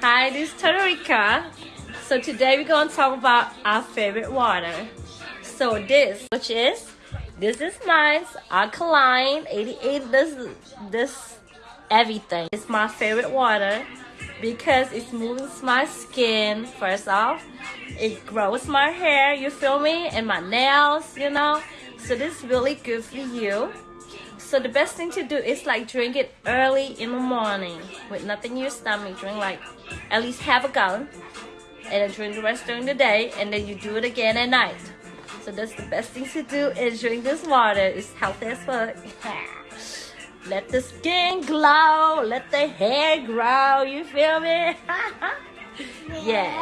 Hi, this is Tariqa. So today we're gonna talk about our favorite water. So this, which is, this is mine's alkaline 88. This, this, everything. It's my favorite water because it smooths my skin. First off, it grows my hair. You feel me? And my nails. You know. So this is really good for you. So the best thing to do is like drink it early in the morning with nothing in your stomach. Drink like at least half a gallon and then drink the rest during the day and then you do it again at night. So that's the best thing to do is drink this water. It's healthy as fuck. Let the skin glow. Let the hair grow. You feel me? yeah.